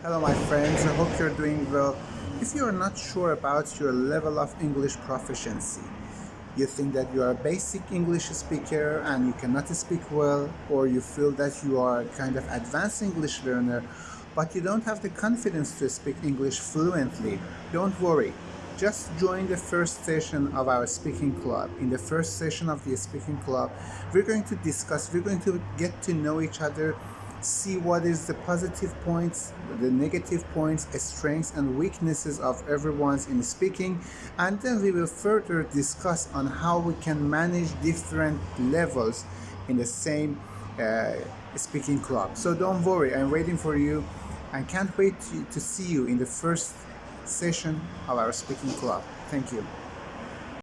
Hello my friends, I hope you're doing well. If you're not sure about your level of English proficiency, you think that you are a basic English speaker and you cannot speak well, or you feel that you are kind of advanced English learner, but you don't have the confidence to speak English fluently, don't worry. Just join the first session of our speaking club. In the first session of the speaking club, we're going to discuss, we're going to get to know each other see what is the positive points, the negative points, strengths and weaknesses of everyone's in speaking and then we will further discuss on how we can manage different levels in the same uh, speaking club. So don't worry, I'm waiting for you and can't wait to, to see you in the first session of our speaking club. Thank you.